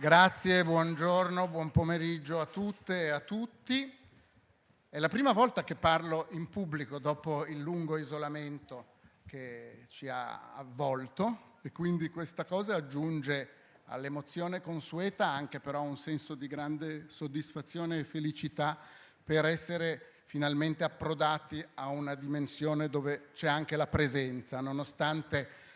Grazie, buongiorno, buon pomeriggio a tutte e a tutti. È la prima volta che parlo in pubblico dopo il lungo isolamento che ci ha avvolto e quindi questa cosa aggiunge all'emozione consueta anche però un senso di grande soddisfazione e felicità per essere finalmente approdati a una dimensione dove c'è anche la presenza, nonostante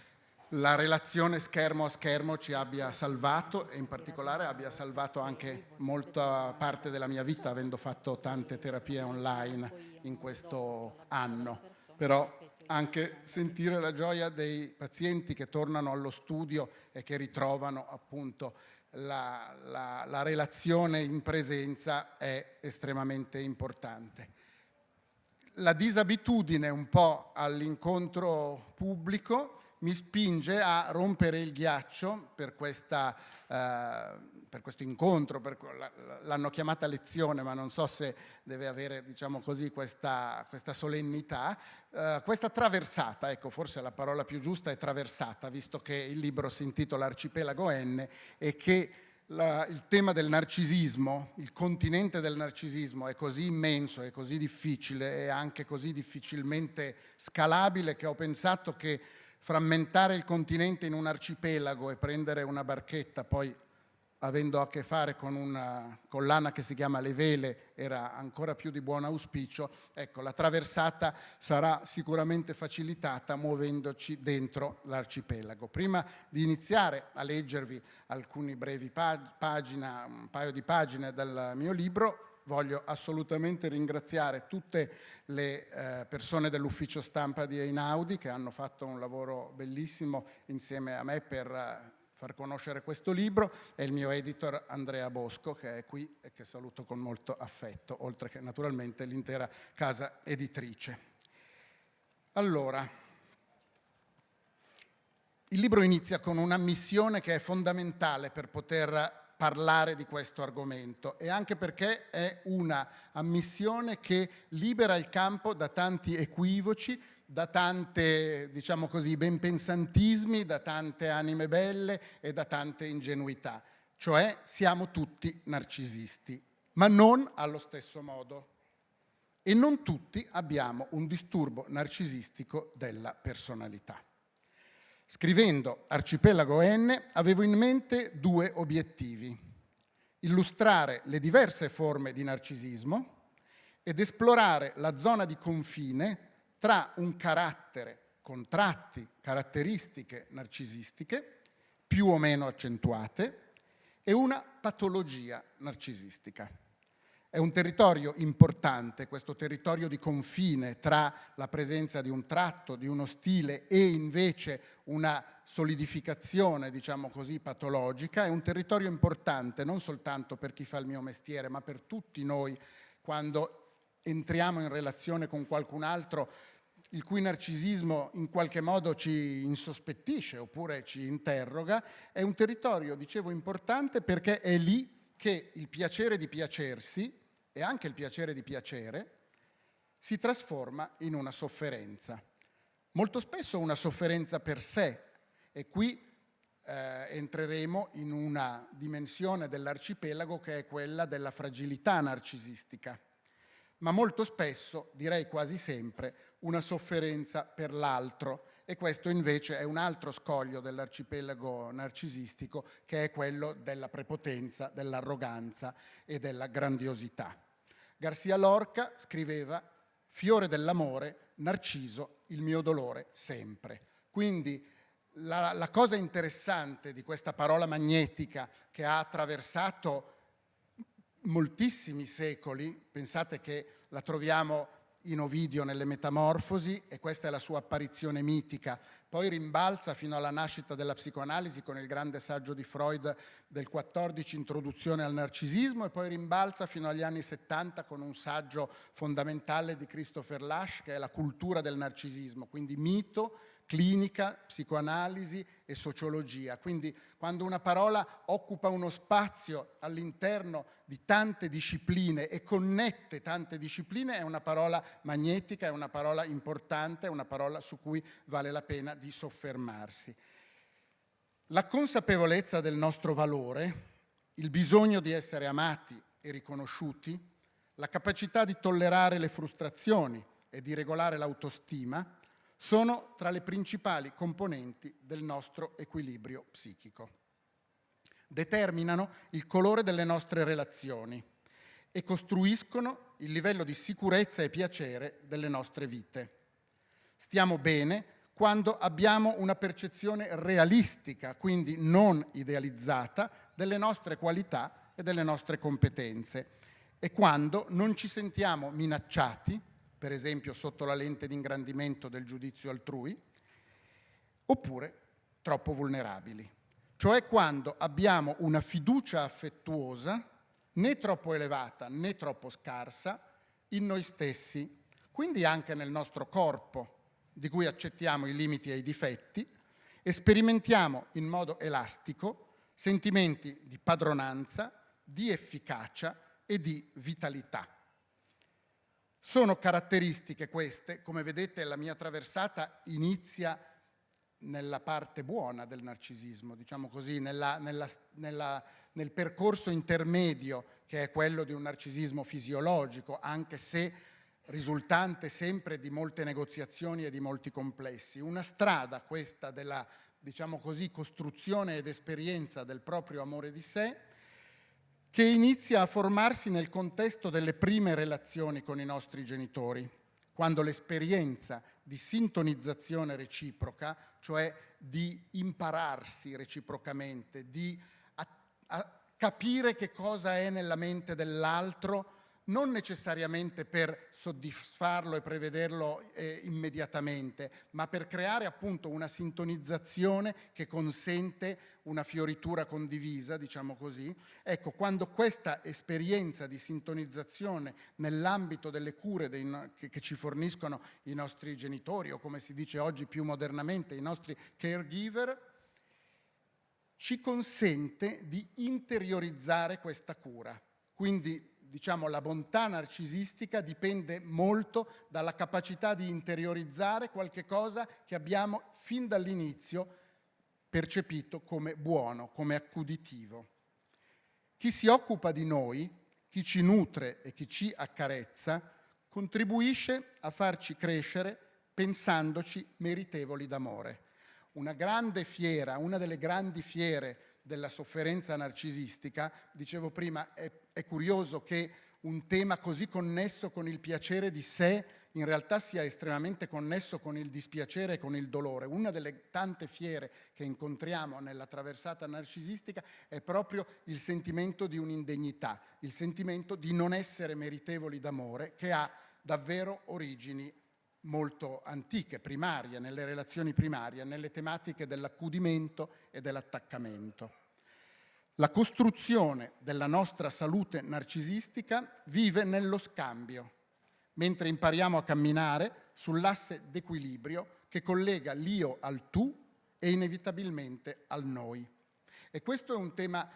la relazione schermo a schermo ci abbia salvato e in particolare abbia salvato anche molta parte della mia vita avendo fatto tante terapie online in questo anno. Però anche sentire la gioia dei pazienti che tornano allo studio e che ritrovano appunto la, la, la relazione in presenza è estremamente importante. La disabitudine un po' all'incontro pubblico mi spinge a rompere il ghiaccio per, questa, eh, per questo incontro, l'hanno chiamata lezione ma non so se deve avere diciamo così, questa, questa solennità, eh, questa traversata, ecco forse la parola più giusta è traversata visto che il libro si intitola Arcipelago N e che la, il tema del narcisismo, il continente del narcisismo è così immenso, è così difficile e anche così difficilmente scalabile che ho pensato che frammentare il continente in un arcipelago e prendere una barchetta, poi avendo a che fare con una collana che si chiama Le Vele, era ancora più di buon auspicio, ecco, la traversata sarà sicuramente facilitata muovendoci dentro l'arcipelago. Prima di iniziare a leggervi alcuni brevi pagine, un paio di pagine del mio libro, voglio assolutamente ringraziare tutte le eh, persone dell'ufficio stampa di Einaudi che hanno fatto un lavoro bellissimo insieme a me per eh, far conoscere questo libro e il mio editor Andrea Bosco che è qui e che saluto con molto affetto, oltre che naturalmente l'intera casa editrice. Allora, il libro inizia con una missione che è fondamentale per poter parlare di questo argomento e anche perché è una ammissione che libera il campo da tanti equivoci, da tante, diciamo così, benpensantismi, da tante anime belle e da tante ingenuità. Cioè siamo tutti narcisisti, ma non allo stesso modo. E non tutti abbiamo un disturbo narcisistico della personalità. Scrivendo Arcipelago N avevo in mente due obiettivi. Illustrare le diverse forme di narcisismo ed esplorare la zona di confine tra un carattere con tratti, caratteristiche narcisistiche, più o meno accentuate, e una patologia narcisistica. È un territorio importante, questo territorio di confine tra la presenza di un tratto, di uno stile e invece una solidificazione, diciamo così, patologica. È un territorio importante non soltanto per chi fa il mio mestiere, ma per tutti noi quando entriamo in relazione con qualcun altro il cui narcisismo in qualche modo ci insospettisce oppure ci interroga, è un territorio, dicevo, importante perché è lì che il piacere di piacersi e anche il piacere di piacere, si trasforma in una sofferenza. Molto spesso una sofferenza per sé e qui eh, entreremo in una dimensione dell'arcipelago che è quella della fragilità narcisistica, ma molto spesso, direi quasi sempre, una sofferenza per l'altro e questo invece è un altro scoglio dell'arcipelago narcisistico che è quello della prepotenza, dell'arroganza e della grandiosità. Garcia Lorca scriveva fiore dell'amore, narciso, il mio dolore sempre. Quindi la, la, cosa interessante di questa parola magnetica che ha attraversato moltissimi secoli, pensate che la troviamo in Ovidio nelle Metamorfosi e questa è la sua apparizione mitica. Poi rimbalza fino alla nascita della psicoanalisi con il grande saggio di Freud del 14, Introduzione al narcisismo, e poi rimbalza fino agli anni 70 con un saggio fondamentale di Christopher Lasch che è La cultura del narcisismo, quindi mito, clinica, psicoanalisi e sociologia. Quindi quando una parola occupa uno spazio all'interno di tante discipline e connette tante discipline è una parola magnetica, è una parola importante, è una parola su cui vale la pena di soffermarsi. La consapevolezza del nostro valore il bisogno di essere amati e riconosciuti, la capacità di tollerare le frustrazioni e di regolare l'autostima sono tra le principali componenti del nostro equilibrio psichico. Determinano il colore delle nostre relazioni e costruiscono il livello di sicurezza e piacere delle nostre vite. Stiamo bene quando abbiamo una percezione realistica, quindi non idealizzata, delle nostre qualità e delle nostre competenze e quando non ci sentiamo minacciati, per esempio sotto la lente di ingrandimento del giudizio altrui, oppure troppo vulnerabili. Cioè quando abbiamo una fiducia affettuosa, né troppo elevata né troppo scarsa, in noi stessi, quindi anche nel nostro corpo, di cui accettiamo i limiti e i difetti, e sperimentiamo in modo elastico sentimenti di padronanza, di efficacia e di vitalità. Sono caratteristiche queste, come vedete la mia traversata inizia nella parte buona del narcisismo, diciamo così, nella, nella, nella, nel percorso intermedio che è quello di un narcisismo fisiologico, anche se risultante sempre di molte negoziazioni e di molti complessi. Una strada questa della, diciamo così, costruzione ed esperienza del proprio amore di sé, che inizia a formarsi nel contesto delle prime relazioni con i nostri genitori, quando l'esperienza di sintonizzazione reciproca, cioè di impararsi reciprocamente, di capire che cosa è nella mente dell'altro, non necessariamente per soddisfarlo e prevederlo eh, immediatamente, ma per creare appunto una sintonizzazione che consente una fioritura condivisa, diciamo così. Ecco, quando questa esperienza di sintonizzazione nell'ambito delle cure dei, che, che ci forniscono i nostri genitori o come si dice oggi più modernamente i nostri caregiver, ci consente di interiorizzare questa cura. Quindi diciamo, la bontà narcisistica dipende molto dalla capacità di interiorizzare qualche cosa che abbiamo fin dall'inizio percepito come buono, come accuditivo. Chi si occupa di noi, chi ci nutre e chi ci accarezza, contribuisce a farci crescere pensandoci meritevoli d'amore. Una grande fiera, una delle grandi fiere della sofferenza narcisistica, dicevo prima, è, è curioso che un tema così connesso con il piacere di sé in realtà sia estremamente connesso con il dispiacere e con il dolore. Una delle tante fiere che incontriamo nella traversata narcisistica è proprio il sentimento di un'indegnità, il sentimento di non essere meritevoli d'amore che ha davvero origini molto antiche, primarie, nelle relazioni primarie, nelle tematiche dell'accudimento e dell'attaccamento. La costruzione della nostra salute narcisistica vive nello scambio, mentre impariamo a camminare sull'asse d'equilibrio che collega l'io al tu e inevitabilmente al noi. E questo è un tema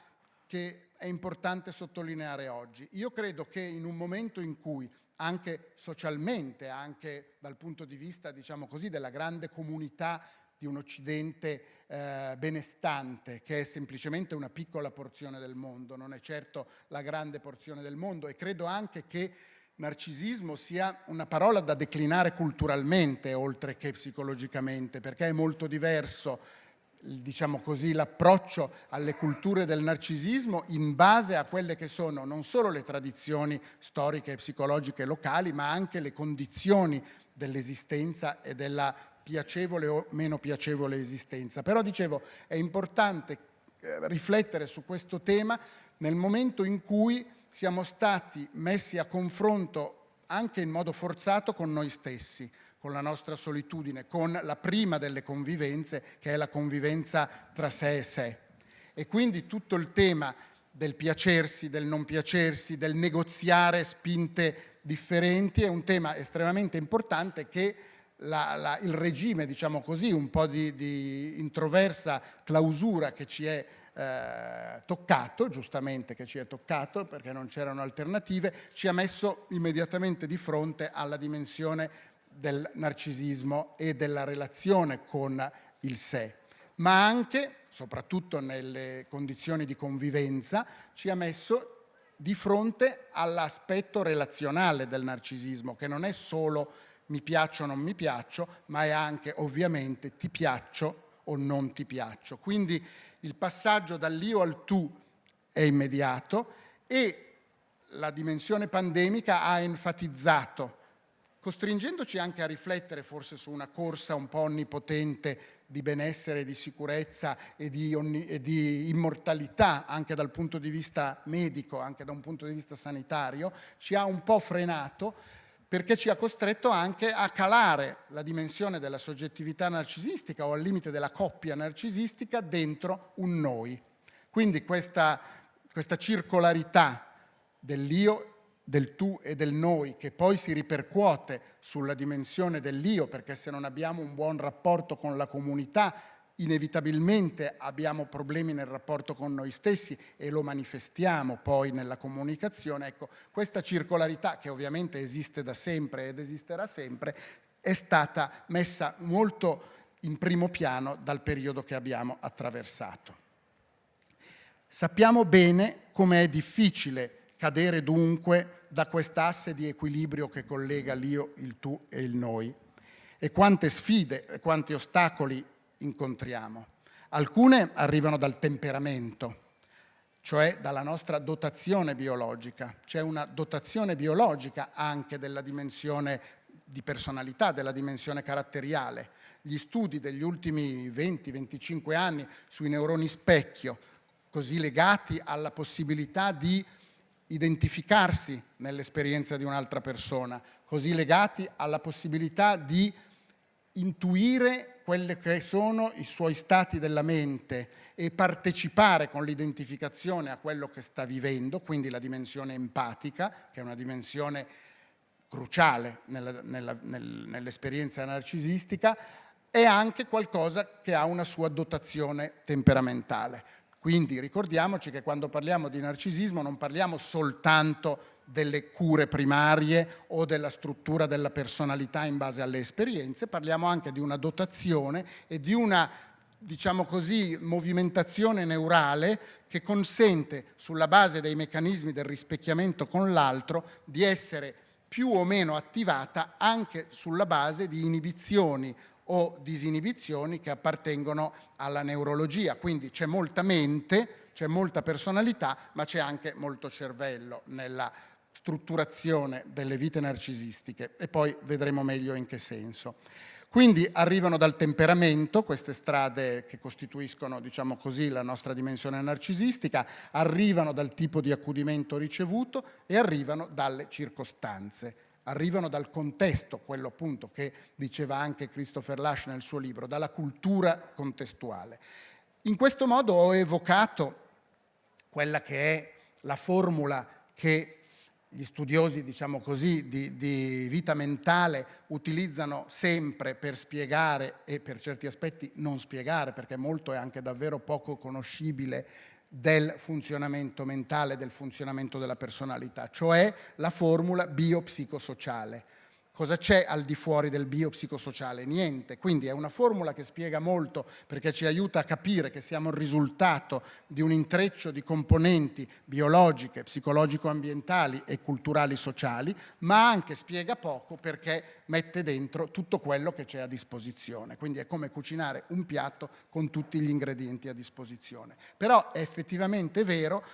che è importante sottolineare oggi. Io credo che in un momento in cui anche socialmente, anche dal punto di vista, diciamo così, della grande comunità di un Occidente eh, benestante, che è semplicemente una piccola porzione del mondo, non è certo la grande porzione del mondo. E credo anche che narcisismo sia una parola da declinare culturalmente oltre che psicologicamente, perché è molto diverso diciamo così, l'approccio alle culture del narcisismo in base a quelle che sono non solo le tradizioni storiche e psicologiche locali, ma anche le condizioni dell'esistenza e della piacevole o meno piacevole esistenza. Però dicevo, è importante eh, riflettere su questo tema nel momento in cui siamo stati messi a confronto anche in modo forzato con noi stessi con la nostra solitudine, con la prima delle convivenze, che è la convivenza tra sé e sé. E quindi tutto il tema del piacersi, del non piacersi, del negoziare spinte differenti è un tema estremamente importante che la, la, il regime, diciamo così, un po' di, di introversa clausura che ci è eh, toccato, giustamente che ci è toccato perché non c'erano alternative, ci ha messo immediatamente di fronte alla dimensione del narcisismo e della relazione con il sé. ma anche, soprattutto nelle condizioni di convivenza, ci ha messo di fronte all'aspetto relazionale del narcisismo, che non è solo mi piaccio o non mi piaccio, ma è anche ovviamente ti piaccio o non ti piaccio. Quindi il passaggio dall'io al tu è immediato e la dimensione pandemica ha enfatizzato, costringendoci anche a riflettere forse su una corsa un po' onnipotente di benessere, di sicurezza e di, e di, immortalità anche dal punto di vista medico, anche da un punto di vista sanitario, ci ha un po' frenato perché ci ha costretto anche a calare la dimensione della soggettività narcisistica o al limite della coppia narcisistica dentro un noi. Quindi questa, questa circolarità dell'io, del tu e del noi, che poi si ripercuote sulla dimensione dell'io, perché se non abbiamo un buon rapporto con la comunità, inevitabilmente abbiamo problemi nel rapporto con noi stessi e lo manifestiamo poi nella comunicazione. Ecco, questa circolarità, che ovviamente esiste da sempre ed esisterà sempre, è stata messa molto in primo piano dal periodo che abbiamo attraversato. Sappiamo bene come è difficile cadere dunque da quest'asse di equilibrio che collega l'io, il tu e il noi e quante sfide e quanti ostacoli incontriamo. Alcune arrivano dal temperamento, cioè dalla nostra dotazione biologica. C'è una dotazione biologica anche della dimensione di personalità, della dimensione caratteriale. Gli studi degli ultimi 20-25 anni sui neuroni specchio, così legati alla possibilità di identificarsi nell'esperienza di un'altra persona, così legati alla possibilità di intuire quelli che sono i suoi stati della mente e partecipare con l'identificazione a quello che sta vivendo, quindi la dimensione empatica, che è una dimensione cruciale nell'esperienza narcisistica, è anche qualcosa che ha una sua dotazione temperamentale. Quindi ricordiamoci che quando parliamo di narcisismo non parliamo soltanto delle cure primarie o della struttura della personalità in base alle esperienze, parliamo anche di una dotazione e di una diciamo così, movimentazione neurale che consente, sulla base dei meccanismi del rispecchiamento con l'altro, di essere più o meno attivata anche sulla base di inibizioni o disinibizioni che appartengono alla neurologia. Quindi c'è molta mente, c'è molta personalità, ma c'è anche molto cervello nella strutturazione delle vite narcisistiche e poi vedremo meglio in che senso. Quindi arrivano dal temperamento, queste strade che costituiscono, diciamo così, la nostra dimensione narcisistica, arrivano dal tipo di accudimento ricevuto e arrivano dalle circostanze arrivano dal contesto, quello appunto che diceva anche Christopher Lash nel suo libro, dalla cultura contestuale. In questo modo ho evocato quella che è la formula che gli studiosi, diciamo così, di, di, vita mentale utilizzano sempre per spiegare e per certi aspetti non spiegare, perché molto è anche davvero poco conoscibile del funzionamento mentale, del funzionamento della personalità, cioè la formula biopsicosociale. Cosa c'è al di fuori del biopsicosociale? Niente. Quindi è una formula che spiega molto perché ci aiuta a capire che siamo il risultato di un intreccio di componenti biologiche, psicologico-ambientali e culturali sociali, ma anche spiega poco perché mette dentro tutto quello che c'è a disposizione. Quindi è come cucinare un piatto con tutti gli ingredienti a disposizione. Però è effettivamente vero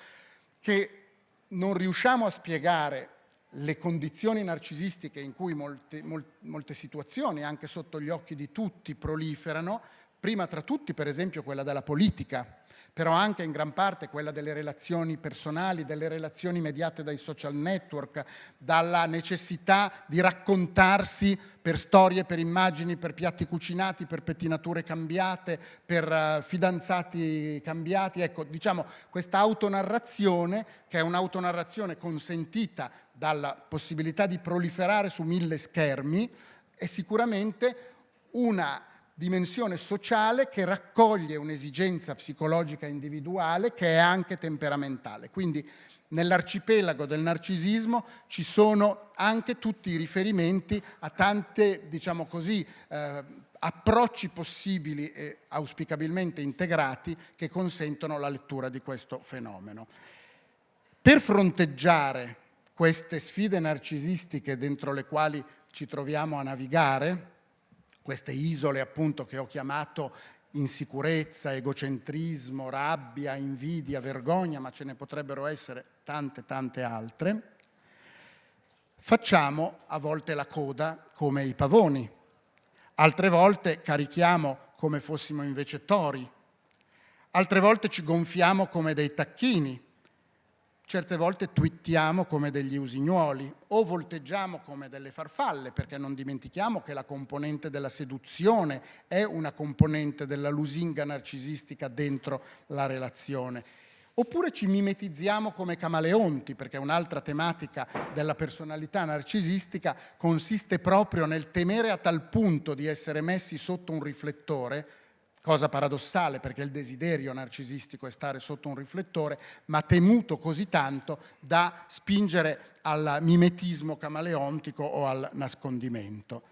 che non riusciamo a spiegare le condizioni narcisistiche in cui molte, molte, situazioni, anche sotto gli occhi di tutti, proliferano, prima tra tutti per esempio quella della politica, però anche in gran parte quella delle relazioni personali, delle relazioni mediate dai social network, dalla necessità di raccontarsi per storie, per immagini, per piatti cucinati, per pettinature cambiate, per uh, fidanzati cambiati. Ecco, diciamo, questa autonarrazione, che è un'autonarrazione consentita dalla possibilità di proliferare su mille schermi, è sicuramente una dimensione sociale che raccoglie un'esigenza psicologica individuale che è anche temperamentale. Quindi nell'arcipelago del narcisismo ci sono anche tutti i riferimenti a tante, diciamo così, eh, approcci possibili e auspicabilmente integrati che consentono la lettura di questo fenomeno. Per fronteggiare queste sfide narcisistiche dentro le quali ci troviamo a navigare, queste isole appunto che ho chiamato insicurezza, egocentrismo, rabbia, invidia, vergogna, ma ce ne potrebbero essere tante tante altre, facciamo a volte la coda come i pavoni, altre volte carichiamo come fossimo invece tori, altre volte ci gonfiamo come dei tacchini, certe volte twittiamo come degli usignuoli o volteggiamo come delle farfalle, perché non dimentichiamo che la componente della seduzione è una componente della lusinga narcisistica dentro la relazione. Oppure ci mimetizziamo come camaleonti, perché un'altra tematica della personalità narcisistica consiste proprio nel temere a tal punto di essere messi sotto un riflettore cosa paradossale perché il desiderio narcisistico è stare sotto un riflettore, ma temuto così tanto da spingere al mimetismo camaleontico o al nascondimento.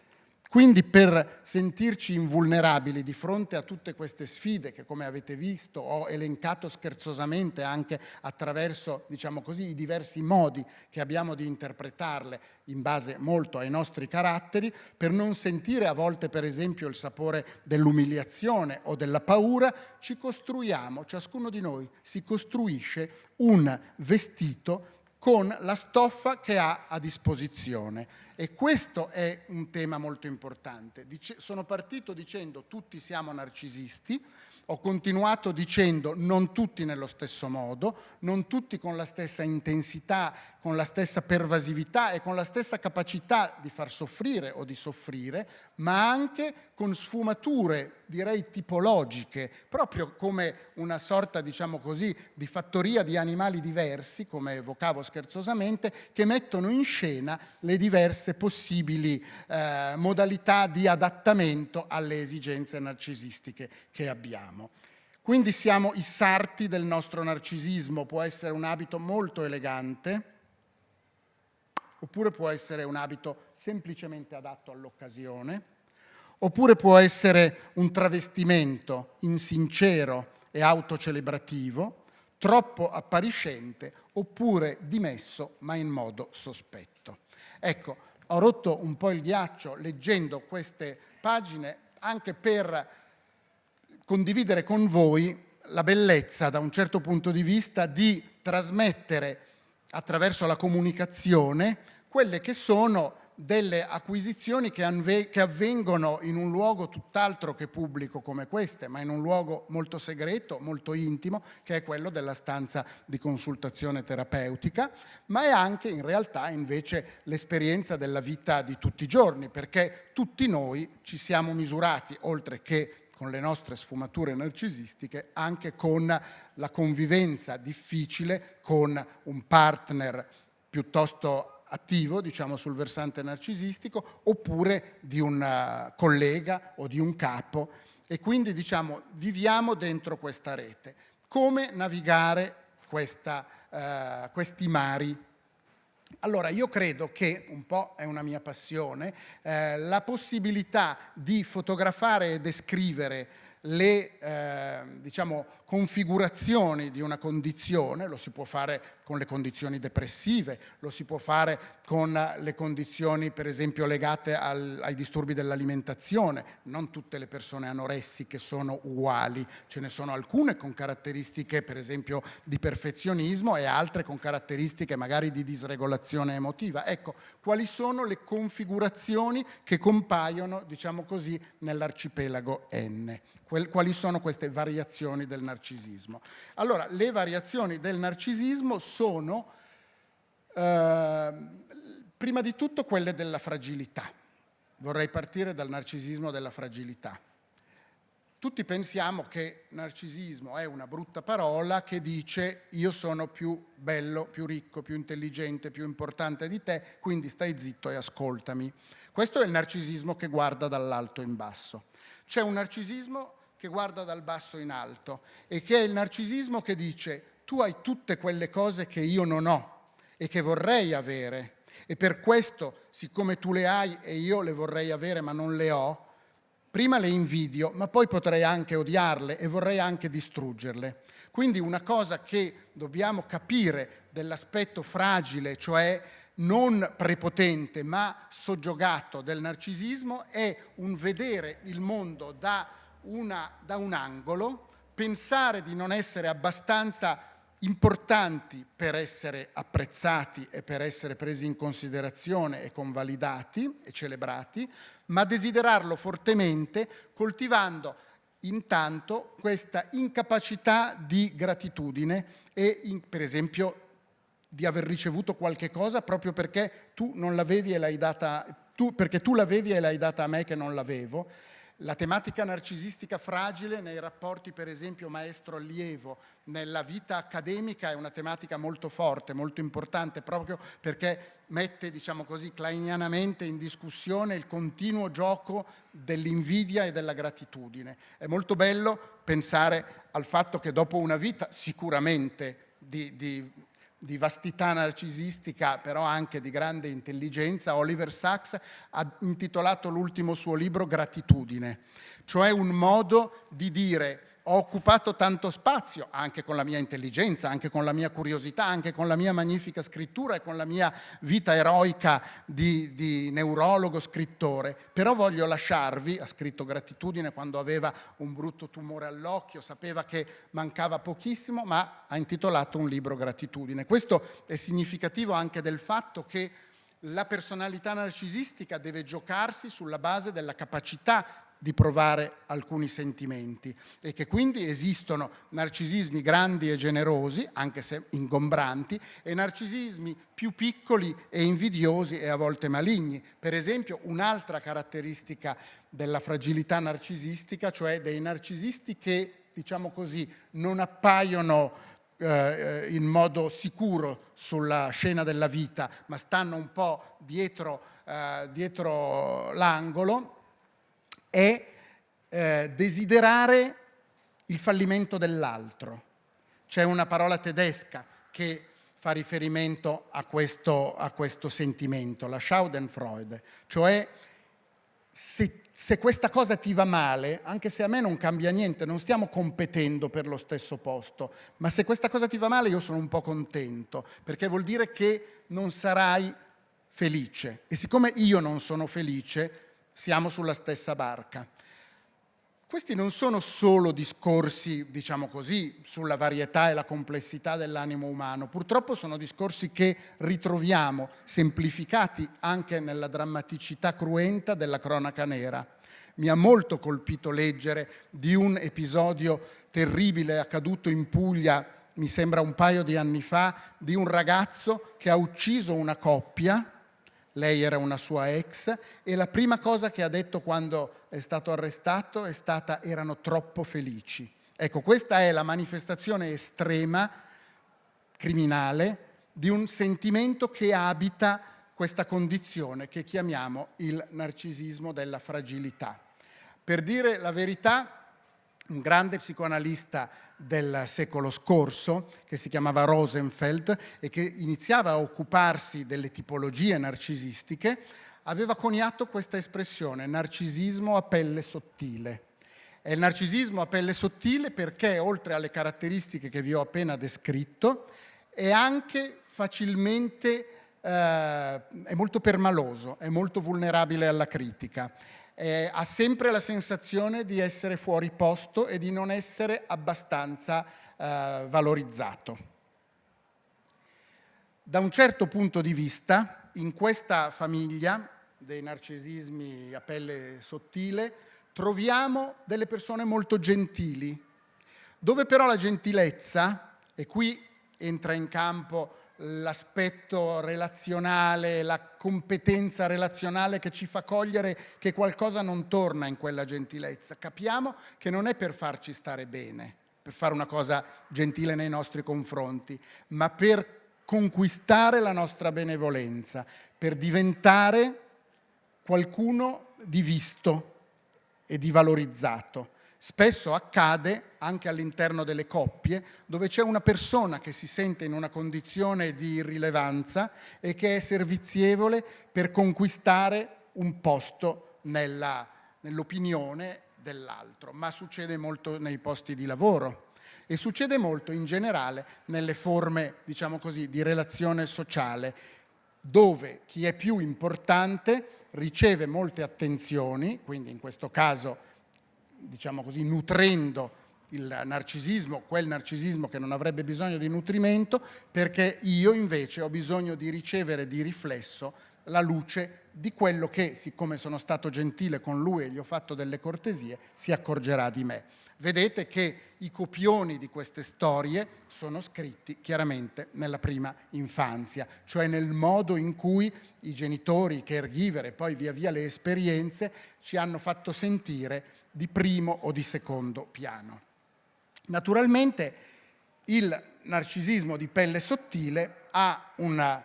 Quindi per sentirci invulnerabili di fronte a tutte queste sfide che come avete visto ho elencato scherzosamente anche attraverso diciamo così, i diversi modi che abbiamo di interpretarle in base molto ai nostri caratteri, per non sentire a volte per esempio il sapore dell'umiliazione o della paura, ci costruiamo, ciascuno di noi si costruisce un vestito con la stoffa che ha a disposizione. E questo è un tema molto importante. Dice, sono partito dicendo tutti siamo narcisisti, ho continuato dicendo non tutti nello stesso modo, non tutti con la stessa intensità, con la stessa pervasività e con la stessa capacità di far soffrire o di soffrire, ma anche con sfumature, direi tipologiche, proprio come una sorta, diciamo così, di fattoria di animali diversi, come evocavo scherzosamente, che mettono in scena le diverse possibili eh, modalità di adattamento alle esigenze narcisistiche che abbiamo. Quindi siamo i sarti del nostro narcisismo, può essere un abito molto elegante, oppure può essere un abito semplicemente adatto all'occasione, oppure può essere un travestimento insincero e autocelebrativo, troppo appariscente, oppure dimesso ma in modo sospetto. Ecco, ho rotto un po' il ghiaccio leggendo queste pagine anche per condividere con voi la bellezza, da un certo punto di vista, di trasmettere attraverso la comunicazione quelle che sono delle acquisizioni che, avvengono in un luogo tutt'altro che pubblico come queste, ma in un luogo molto segreto, molto intimo, che è quello della stanza di consultazione terapeutica, ma è anche in realtà invece l'esperienza della vita di tutti i giorni, perché tutti noi ci siamo misurati, oltre che con le nostre sfumature narcisistiche, anche con la convivenza difficile con un partner piuttosto attivo, diciamo sul versante narcisistico, oppure di un eh, collega o di un capo e quindi diciamo viviamo dentro questa rete. Come navigare questa, uh, questi mari allora, io credo che, un po' è una mia passione, eh, la possibilità di fotografare e descrivere le eh, diciamo, configurazioni di una condizione, lo si può fare con le condizioni depressive, lo si può fare con le condizioni per esempio legate al, ai disturbi dell'alimentazione, non tutte le persone anoressiche sono uguali, ce ne sono alcune con caratteristiche per esempio di perfezionismo e altre con caratteristiche magari di disregolazione emotiva. Ecco, quali sono le configurazioni che compaiono, diciamo così, nell'arcipelago N? quali sono queste variazioni del narcisismo. Allora, le variazioni del narcisismo sono, eh, prima di tutto, quelle della fragilità. Vorrei partire dal narcisismo della fragilità. Tutti pensiamo che narcisismo è una brutta parola che dice io sono più bello, più ricco, più intelligente, più importante di te, quindi stai zitto e ascoltami. Questo è il narcisismo che guarda dall'alto in basso. C'è un narcisismo che guarda dal basso in alto e che è il narcisismo che dice tu hai tutte quelle cose che io non ho e che vorrei avere e per questo, siccome tu le hai e io le vorrei avere ma non le ho, prima le invidio, ma poi potrei anche odiarle e vorrei anche distruggerle. Quindi una cosa che dobbiamo capire dell'aspetto fragile, cioè non prepotente ma soggiogato del narcisismo, è un vedere il mondo da, una, da un angolo, pensare di non essere abbastanza importanti per essere apprezzati e per essere presi in considerazione e convalidati e celebrati, ma desiderarlo fortemente coltivando intanto questa incapacità di gratitudine e in, per esempio di aver ricevuto qualche cosa proprio perché tu non l'avevi e l'hai data tu, perché tu l'avevi e l'hai data a me che non l'avevo la tematica narcisistica fragile nei rapporti, per esempio, maestro-allievo, nella vita accademica è una tematica molto forte, molto importante, proprio perché mette, diciamo così, kleinianamente in discussione il continuo gioco dell'invidia e della gratitudine. È molto bello pensare al fatto che dopo una vita sicuramente di, di di vastità narcisistica, però anche di grande intelligenza, Oliver Sacks ha intitolato l'ultimo suo libro Gratitudine, cioè un modo di dire ho occupato tanto spazio, anche con la mia intelligenza, anche con la mia curiosità, anche con la mia magnifica scrittura e con la mia vita eroica di, di neurologo, scrittore, però voglio lasciarvi, ha scritto gratitudine quando aveva un brutto tumore all'occhio, sapeva che mancava pochissimo, ma ha intitolato un libro gratitudine. Questo è significativo anche del fatto che la personalità narcisistica deve giocarsi sulla base della capacità di provare alcuni sentimenti e che quindi esistono narcisismi grandi e generosi, anche se ingombranti, e narcisismi più piccoli e invidiosi e a volte maligni. Per esempio un'altra caratteristica della fragilità narcisistica, cioè dei narcisisti che, diciamo così, non appaiono eh, in modo sicuro sulla scena della vita, ma stanno un po' dietro, eh, dietro l'angolo, è eh, desiderare il fallimento dell'altro. C'è una parola tedesca che fa riferimento a questo, a questo sentimento, la Schadenfreude, cioè se, se, questa cosa ti va male, anche se a me non cambia niente, non stiamo competendo per lo stesso posto, ma se questa cosa ti va male io sono un po' contento, perché vuol dire che non sarai felice. E siccome io non sono felice, siamo sulla stessa barca. Questi non sono solo discorsi, diciamo così, sulla varietà e la complessità dell'animo umano, purtroppo sono discorsi che ritroviamo semplificati anche nella drammaticità cruenta della cronaca nera. Mi ha molto colpito leggere di un episodio terribile accaduto in Puglia, mi sembra un paio di anni fa, di un ragazzo che ha ucciso una coppia lei era una sua ex e la prima cosa che ha detto quando è stato arrestato è stata erano troppo felici. Ecco, questa è la manifestazione estrema, criminale, di un sentimento che abita questa condizione che chiamiamo il narcisismo della fragilità. Per dire la verità, un grande psicoanalista del secolo scorso che si chiamava Rosenfeld e che iniziava a occuparsi delle tipologie narcisistiche, aveva coniato questa espressione, narcisismo a pelle sottile. È il narcisismo a pelle sottile perché, oltre alle caratteristiche che vi ho appena descritto, è anche facilmente, eh, è molto permaloso, è molto vulnerabile alla critica eh, ha sempre la sensazione di essere fuori posto e di non essere abbastanza eh, valorizzato. Da un certo punto di vista, in questa famiglia dei narcisismi a pelle sottile, troviamo delle persone molto gentili, dove però la gentilezza, e qui entra in campo l'aspetto relazionale, la competenza relazionale che ci fa cogliere che qualcosa non torna in quella gentilezza. Capiamo che non è per farci stare bene, per fare una cosa gentile nei nostri confronti, ma per conquistare la nostra benevolenza, per diventare qualcuno di visto e di valorizzato. Spesso accade anche all'interno delle coppie dove c'è una persona che si sente in una condizione di irrilevanza e che è servizievole per conquistare un posto nell'opinione dell'altro, ma succede molto nei posti di lavoro e succede molto in generale nelle forme, diciamo così, di relazione sociale, dove chi è più importante riceve molte attenzioni, quindi in questo caso, diciamo così, nutrendo il narcisismo, quel narcisismo che non avrebbe bisogno di nutrimento, perché io invece ho bisogno di ricevere di riflesso la luce di quello che, siccome sono stato gentile con lui e gli ho fatto delle cortesie, si accorgerà di me. Vedete che i copioni di queste storie sono scritti chiaramente nella prima infanzia, cioè nel modo in cui i genitori, i caregiver e poi via via le esperienze ci hanno fatto sentire di primo o di secondo piano. Naturalmente il narcisismo di pelle sottile ha una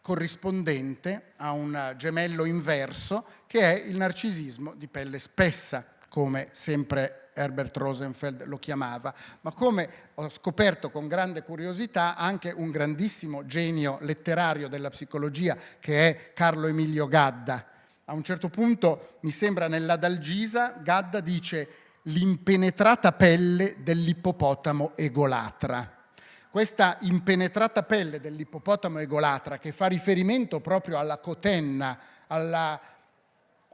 corrispondente, ha un gemello inverso, che è il narcisismo di pelle spessa, come sempre Herbert Rosenfeld lo chiamava, ma come ho scoperto con grande curiosità anche un grandissimo genio letterario della psicologia che è Carlo Emilio Gadda. A un certo punto, mi sembra nell'Adalgisa, Gadda dice l'impenetrata pelle dell'ippopotamo egolatra. Questa impenetrata pelle dell'ippopotamo egolatra che fa riferimento proprio alla cotenna, alla,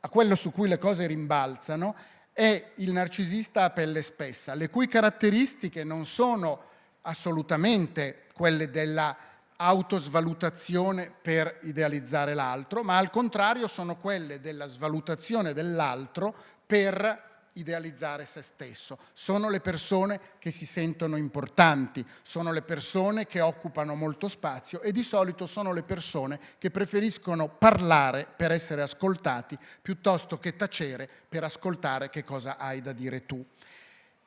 a quello su cui le cose rimbalzano, è il narcisista a pelle spessa, le cui caratteristiche non sono assolutamente quelle della autosvalutazione per idealizzare l'altro, ma al contrario sono quelle della svalutazione dell'altro per idealizzare se stesso. Sono le persone che si sentono importanti, sono le persone che occupano molto spazio e di solito sono le persone che preferiscono parlare per essere ascoltati piuttosto che tacere per ascoltare che cosa hai da dire tu.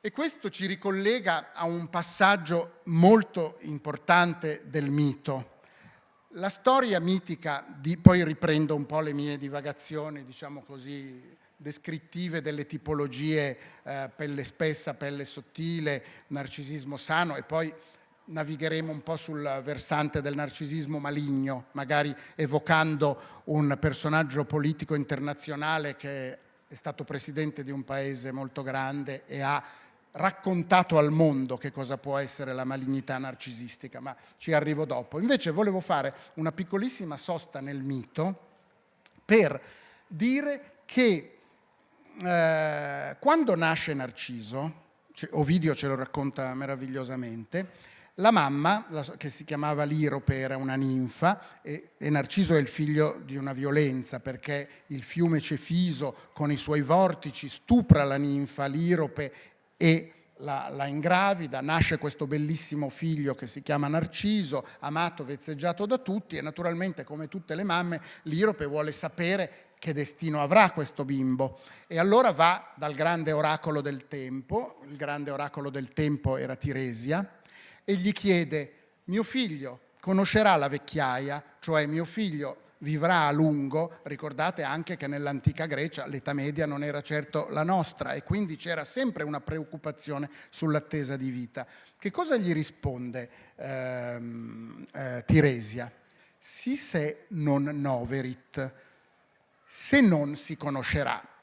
E questo ci ricollega a un passaggio molto importante del mito. La storia mitica di, poi riprendo un po' le mie divagazioni, diciamo così, descrittive delle tipologie eh, pelle spessa, pelle sottile, narcisismo sano e poi navigheremo un po' sul versante del narcisismo maligno, magari evocando un personaggio politico internazionale che è stato presidente di un paese molto grande e ha raccontato al mondo che cosa può essere la malignità narcisistica, ma ci arrivo dopo. Invece volevo fare una piccolissima sosta nel mito per dire che eh, quando nasce Narciso, Ovidio ce lo racconta meravigliosamente, la mamma, che si chiamava Lirope, era una ninfa e, Narciso è il figlio di una violenza perché il fiume Cefiso con i suoi vortici stupra la ninfa Lirope e la, la, ingravida, nasce questo bellissimo figlio che si chiama Narciso, amato, vezzeggiato da tutti e naturalmente come tutte le mamme Lirope vuole sapere che destino avrà questo bimbo. E allora va dal grande oracolo del tempo, il grande oracolo del tempo era Tiresia, e gli chiede, mio figlio conoscerà la vecchiaia, cioè mio figlio vivrà a lungo, ricordate anche che nell'antica Grecia l'età media non era certo la nostra e quindi c'era sempre una preoccupazione sull'attesa di vita. Che cosa gli risponde ehm, eh, Tiresia? Si se non noverit, se non si conoscerà.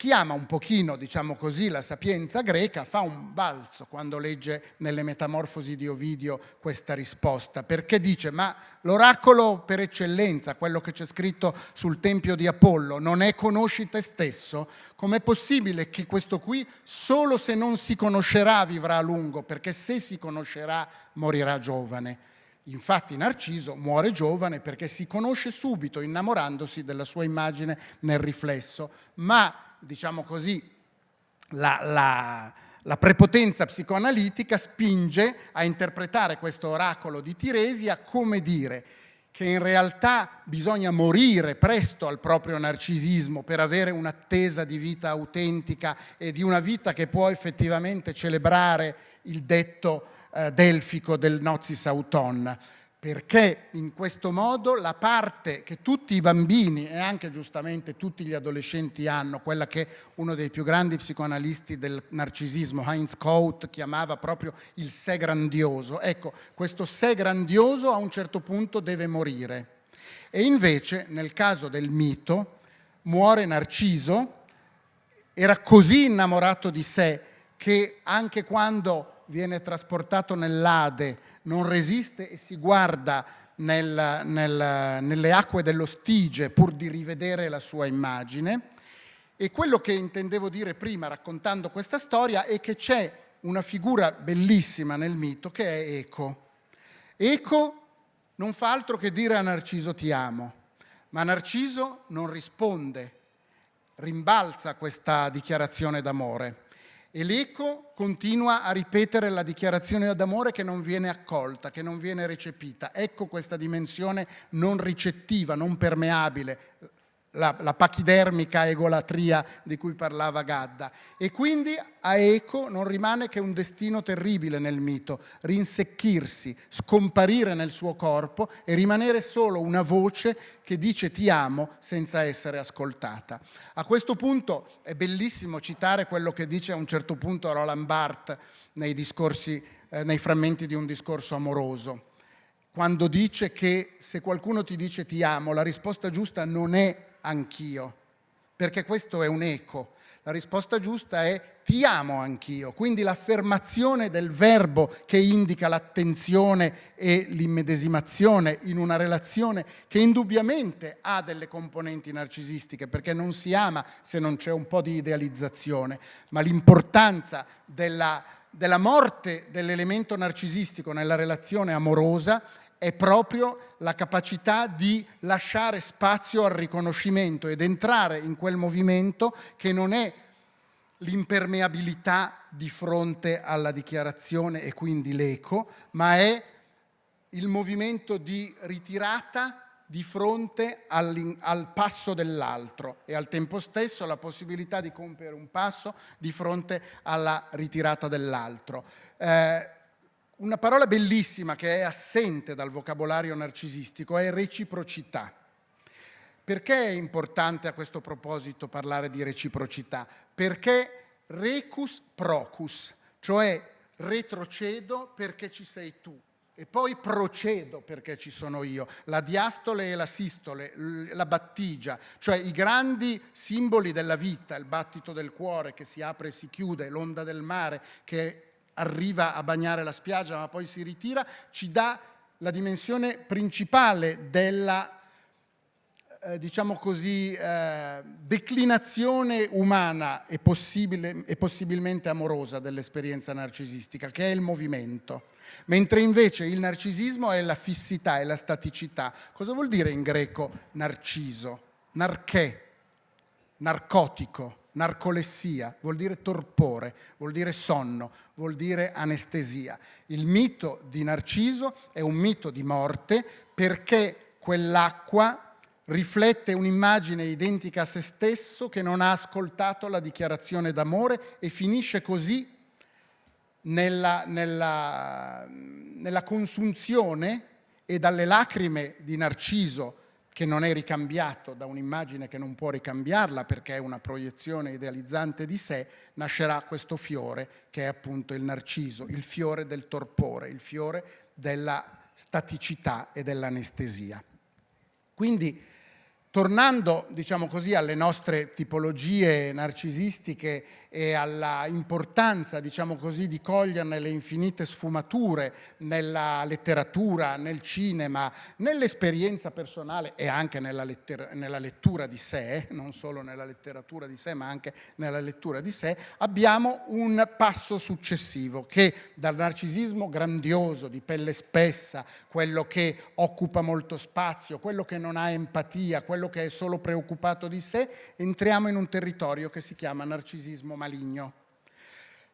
Chi ama un pochino, diciamo così, la sapienza greca fa un balzo quando legge nelle Metamorfosi di Ovidio questa risposta, perché dice ma l'oracolo per eccellenza, quello che c'è scritto sul Tempio di Apollo, non è conosci te stesso? Com'è possibile che questo qui solo se non si conoscerà vivrà a lungo, perché se si conoscerà morirà giovane? Infatti Narciso muore giovane perché si conosce subito innamorandosi della sua immagine nel riflesso, ma diciamo così la, la, la prepotenza psicoanalitica spinge a interpretare questo oracolo di Tiresia come dire che in realtà bisogna morire presto al proprio narcisismo per avere un'attesa di vita autentica e di una vita che può effettivamente celebrare il detto eh, delfico del Nozis Auton, perché in questo modo la parte che tutti i bambini e anche giustamente tutti gli adolescenti hanno, quella che uno dei più grandi psicoanalisti del narcisismo, Heinz Kaut, chiamava proprio il sé grandioso, ecco, questo sé grandioso a un certo punto deve morire. E invece, nel caso del mito, muore Narciso era così innamorato di sé che anche quando viene trasportato nell'Ade non resiste e si guarda nel, nel, nelle acque dello Stige pur di rivedere la sua immagine. E quello che intendevo dire prima raccontando questa storia è che c'è una figura bellissima nel mito che è Eco. Eco non fa altro che dire a Narciso ti amo, ma Narciso non risponde, rimbalza questa dichiarazione d'amore e l'eco continua a ripetere la dichiarazione d'amore che non viene accolta, che non viene recepita. Ecco questa dimensione non ricettiva, non permeabile, la, la, pachidermica egolatria di cui parlava Gadda. E quindi a Eco non rimane che un destino terribile nel mito, rinsecchirsi, scomparire nel suo corpo e rimanere solo una voce che dice ti amo senza essere ascoltata. A questo punto è bellissimo citare quello che dice a un certo punto Roland Barthes nei, discorsi, eh, nei frammenti di un discorso amoroso quando dice che se qualcuno ti dice ti amo, la risposta giusta non è anch'io, perché questo è un eco. La risposta giusta è ti amo anch'io, quindi l'affermazione del verbo che indica l'attenzione e l'immedesimazione in una relazione che indubbiamente ha delle componenti narcisistiche, perché non si ama se non c'è un po' di idealizzazione, ma l'importanza della, della morte dell'elemento narcisistico nella relazione amorosa è proprio la capacità di lasciare spazio al riconoscimento ed entrare in quel movimento che non è l'impermeabilità di fronte alla dichiarazione e quindi l'eco, ma è il movimento di ritirata di fronte al, passo dell'altro e al tempo stesso la possibilità di compiere un passo di fronte alla ritirata dell'altro. Eh, una parola bellissima che è assente dal vocabolario narcisistico è reciprocità. Perché è importante a questo proposito parlare di reciprocità? Perché recus procus, cioè retrocedo perché ci sei tu e poi procedo perché ci sono io, la diastole e la sistole, la battigia, cioè i grandi simboli della vita, il battito del cuore che si apre e si chiude, l'onda del mare che arriva a bagnare la spiaggia ma poi si ritira, ci dà la dimensione principale della eh, diciamo così, eh, declinazione umana e, possibile, e possibilmente amorosa dell'esperienza narcisistica, che è il movimento. Mentre invece il narcisismo è la fissità, è la staticità. Cosa vuol dire in greco narciso? Narché, narcotico narcolessia, vuol dire torpore, vuol dire sonno, vuol dire anestesia. Il mito di Narciso è un mito di morte perché quell'acqua riflette un'immagine identica a se stesso che non ha ascoltato la dichiarazione d'amore e finisce così nella, nella, nella consunzione e dalle lacrime di Narciso che non è ricambiato da un'immagine che non può ricambiarla perché è una proiezione idealizzante di sé, nascerà questo fiore che è appunto il narciso, il fiore del torpore, il fiore della staticità e dell'anestesia. Quindi Tornando, diciamo così, alle nostre tipologie narcisistiche e alla importanza, diciamo così, di coglierne le infinite sfumature nella letteratura, nel cinema, nell'esperienza personale e anche nella, nella, lettura di sé, non solo nella letteratura di sé, ma anche nella lettura di sé, abbiamo un passo successivo che dal narcisismo grandioso, di pelle spessa, quello che occupa molto spazio, quello che non ha empatia, quello quello che è solo preoccupato di sé, entriamo in un territorio che si chiama narcisismo maligno.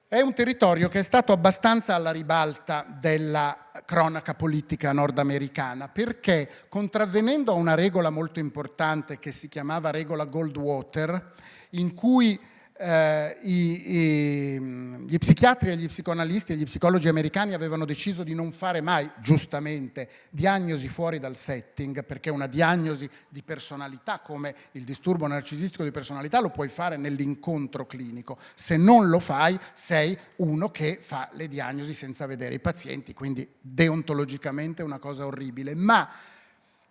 È un territorio che è stato abbastanza alla ribalta della cronaca politica nordamericana perché contravvenendo a una regola molto importante che si chiamava regola Goldwater in cui eh, i, i, gli psichiatri e gli psicoanalisti e gli psicologi americani avevano deciso di non fare mai, giustamente, diagnosi fuori dal setting, perché una diagnosi di personalità come il disturbo narcisistico di personalità lo puoi fare nell'incontro clinico. Se non lo fai, sei uno che fa le diagnosi senza vedere i pazienti, quindi deontologicamente è una cosa orribile. Ma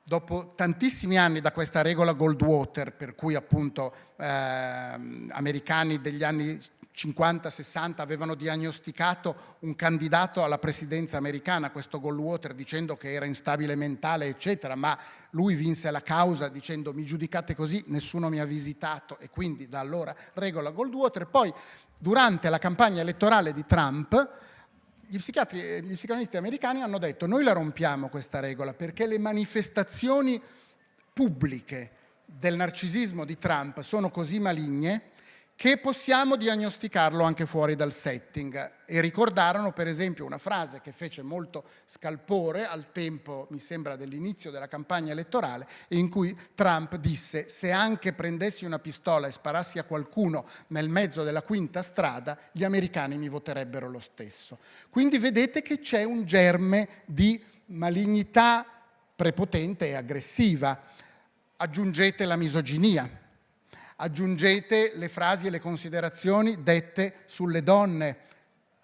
dopo tantissimi anni da questa regola Goldwater, per cui appunto eh, americani degli anni 50-60 avevano diagnosticato un candidato alla presidenza americana, questo Goldwater, dicendo che era instabile mentale, eccetera, ma lui vinse la causa dicendo mi giudicate così, nessuno mi ha visitato e quindi da allora regola Goldwater. Poi durante la campagna elettorale di Trump gli psichiatri e gli psicoanalisti americani hanno detto noi la rompiamo questa regola perché le manifestazioni pubbliche del narcisismo di Trump sono così maligne che possiamo diagnosticarlo anche fuori dal setting e ricordarono per esempio una frase che fece molto scalpore al tempo, mi sembra, dell'inizio della campagna elettorale in cui Trump disse se anche prendessi una pistola e sparassi a qualcuno nel mezzo della quinta strada gli americani mi voterebbero lo stesso. Quindi vedete che c'è un germe di malignità prepotente e aggressiva. Aggiungete la misoginia aggiungete le frasi e le considerazioni dette sulle donne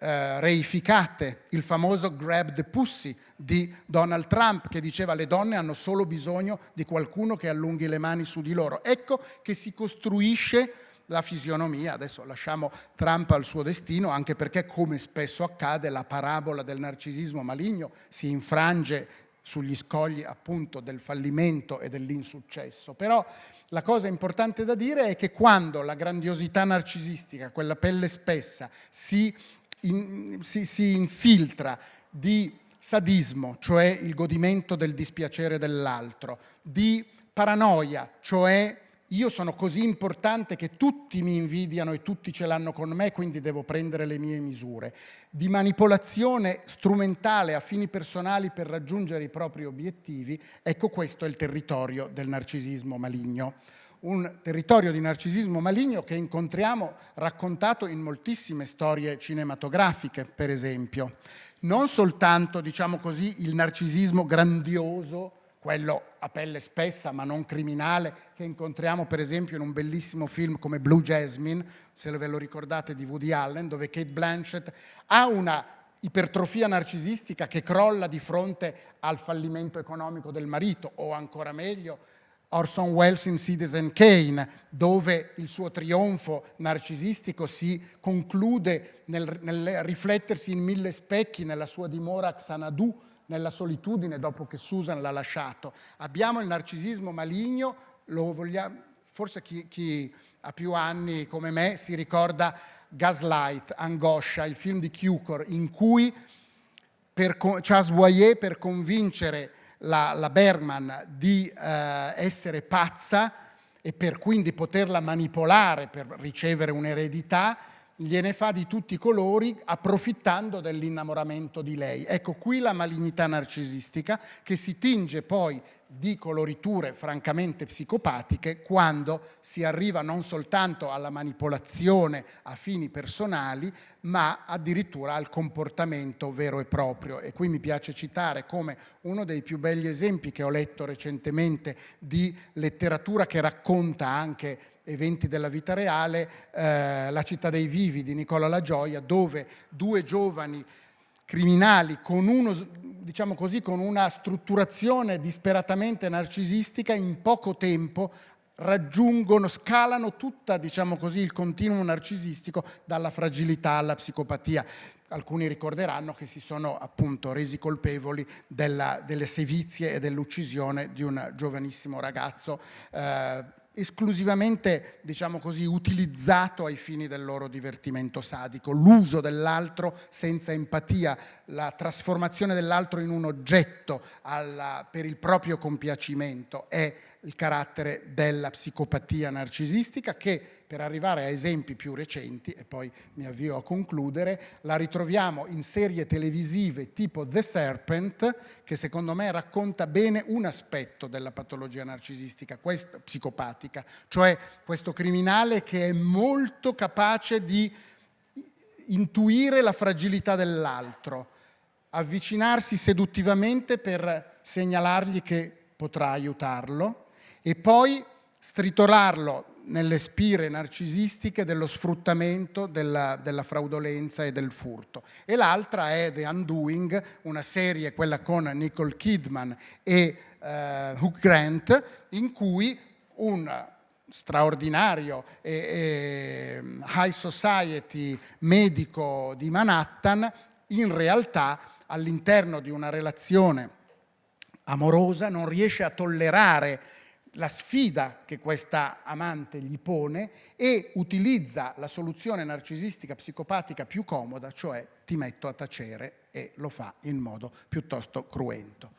eh, reificate, il famoso grab the pussy di Donald Trump che diceva le donne hanno solo bisogno di qualcuno che allunghi le mani su di loro. Ecco che si costruisce la fisionomia, adesso lasciamo Trump al suo destino, anche perché come spesso accade la parabola del narcisismo maligno si infrange sugli scogli appunto del fallimento e dell'insuccesso. Però la cosa importante da dire è che quando la grandiosità narcisistica, quella pelle spessa, si, in, si, si infiltra di sadismo, cioè il godimento del dispiacere dell'altro, di paranoia, cioè io sono così importante che tutti mi invidiano e tutti ce l'hanno con me, quindi devo prendere le mie misure. Di manipolazione strumentale a fini personali per raggiungere i propri obiettivi, ecco questo è il territorio del narcisismo maligno. Un territorio di narcisismo maligno che incontriamo raccontato in moltissime storie cinematografiche, per esempio. Non soltanto, diciamo così, il narcisismo grandioso, quello a pelle spessa ma non criminale, che incontriamo per esempio in un bellissimo film come Blue Jasmine, se ve lo ricordate di Woody Allen, dove Kate Blanchett ha una ipertrofia narcisistica che crolla di fronte al fallimento economico del marito, o ancora meglio, Orson Welles in Citizen Kane, dove il suo trionfo narcisistico si conclude nel, nel riflettersi in mille specchi nella sua dimora Xanadu, nella solitudine dopo che Susan l'ha lasciato. Abbiamo il narcisismo maligno, vogliamo, forse chi, chi, ha più anni come me si ricorda Gaslight, Angoscia, il film di Cukor, in cui per, Charles Boyer per convincere la, la Bergman di eh, essere pazza e per quindi poterla manipolare per ricevere un'eredità, gliene fa di tutti i colori approfittando dell'innamoramento di lei. Ecco qui la malignità narcisistica che si tinge poi di coloriture francamente psicopatiche quando si arriva non soltanto alla manipolazione a fini personali ma addirittura al comportamento vero e proprio e qui mi piace citare come uno dei più belli esempi che ho letto recentemente di letteratura che racconta anche eventi della vita reale, eh, La città dei vivi di Nicola La Gioia, dove due giovani criminali con, uno, diciamo così, con una strutturazione disperatamente narcisistica in poco tempo raggiungono, scalano tutta, diciamo così, il continuum narcisistico dalla fragilità alla psicopatia. Alcuni ricorderanno che si sono appunto resi colpevoli della, delle sevizie e dell'uccisione di un giovanissimo ragazzo eh, esclusivamente, diciamo così, utilizzato ai fini del loro divertimento sadico, l'uso dell'altro senza empatia, la trasformazione dell'altro in un oggetto alla, per il proprio compiacimento è il carattere della psicopatia narcisistica che per arrivare a esempi più recenti, e poi mi avvio a concludere, la ritroviamo in serie televisive tipo The Serpent, che secondo me racconta bene un aspetto della patologia narcisistica, questo, psicopatica, cioè questo criminale che è molto capace di intuire la fragilità dell'altro, avvicinarsi seduttivamente per segnalargli che potrà aiutarlo, e poi stritolarlo nelle spire narcisistiche dello sfruttamento, della, della, fraudolenza e del furto. E l'altra è The Undoing, una serie, quella con Nicole Kidman e eh, Hugh Grant, in cui un straordinario e, e high society medico di Manhattan in realtà all'interno di una relazione amorosa non riesce a tollerare la sfida che questa amante gli pone e utilizza la soluzione narcisistica psicopatica più comoda, cioè ti metto a tacere e lo fa in modo piuttosto cruento.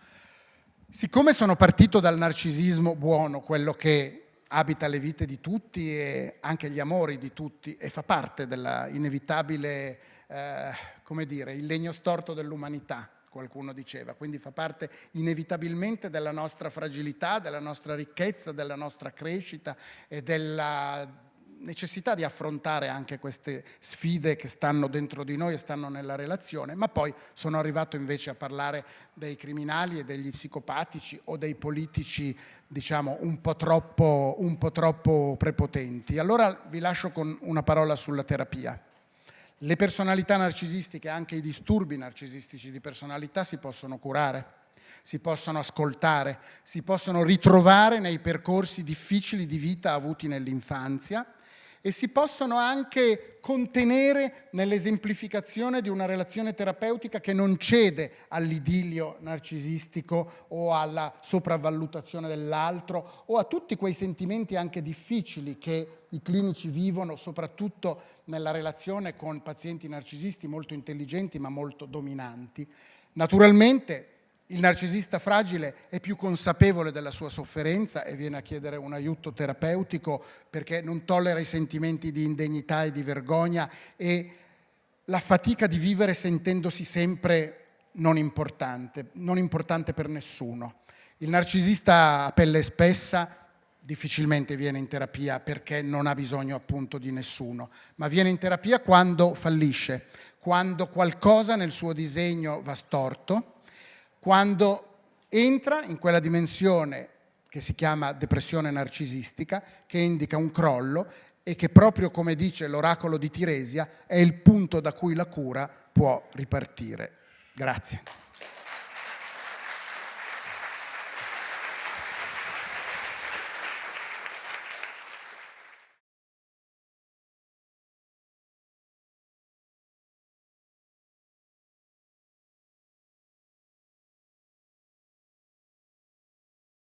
Siccome sono partito dal narcisismo buono, quello che abita le vite di tutti e anche gli amori di tutti e fa parte dell'inevitabile, eh, come dire, il legno storto dell'umanità, qualcuno diceva, quindi fa parte inevitabilmente della nostra fragilità, della nostra ricchezza, della nostra crescita e della necessità di affrontare anche queste sfide che stanno dentro di noi e stanno nella relazione, ma poi sono arrivato invece a parlare dei criminali e degli psicopatici o dei politici diciamo un po' troppo, un po troppo prepotenti. Allora vi lascio con una parola sulla terapia. Le personalità narcisistiche, anche i disturbi narcisistici di personalità si possono curare, si possono ascoltare, si possono ritrovare nei percorsi difficili di vita avuti nell'infanzia e si possono anche contenere nell'esemplificazione di una relazione terapeutica che non cede all'idillio narcisistico o alla sopravvalutazione dell'altro o a tutti quei sentimenti anche difficili che i clinici vivono, soprattutto nella relazione con pazienti narcisisti molto intelligenti ma molto dominanti. Naturalmente il narcisista fragile è più consapevole della sua sofferenza e viene a chiedere un aiuto terapeutico perché non tollera i sentimenti di indegnità e di vergogna e la fatica di vivere sentendosi sempre non importante, non importante per nessuno. Il narcisista a pelle spessa difficilmente viene in terapia perché non ha bisogno appunto di nessuno, ma viene in terapia quando fallisce, quando qualcosa nel suo disegno va storto, quando entra in quella dimensione che si chiama depressione narcisistica, che indica un crollo e che proprio come dice l'oracolo di Tiresia è il punto da cui la cura può ripartire. Grazie.